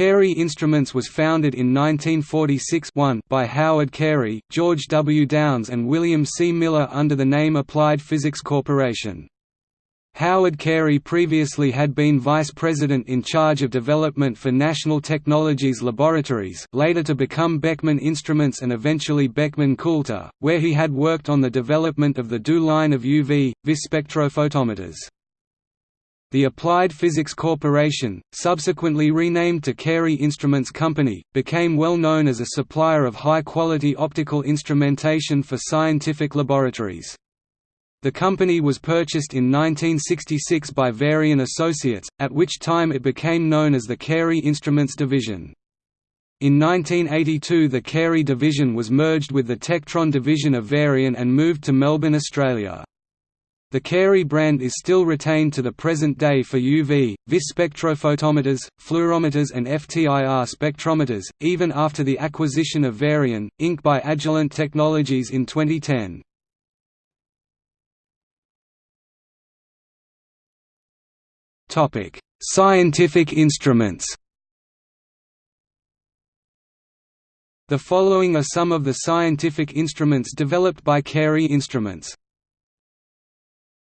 Cary Instruments was founded in 1946 by Howard Cary, George W. Downs and William C. Miller under the name Applied Physics Corporation. Howard Cary previously had been vice president in charge of development for National Technologies Laboratories later to become Beckman Instruments and eventually Beckman Coulter, where he had worked on the development of the DU line of UV, vis spectrophotometers. The Applied Physics Corporation, subsequently renamed to Cary Instruments Company, became well known as a supplier of high-quality optical instrumentation for scientific laboratories. The company was purchased in 1966 by Varian Associates, at which time it became known as the Cary Instruments Division. In 1982 the Cary division was merged with the Techtron division of Varian and moved to Melbourne, Australia. The Cary brand is still retained to the present day for UV, vis spectrophotometers, fluorometers and FTIR spectrometers, even after the acquisition of Varian, Inc. by Agilent Technologies in 2010. Topic: Scientific instruments. The following are some of the scientific instruments developed by Cary Instruments.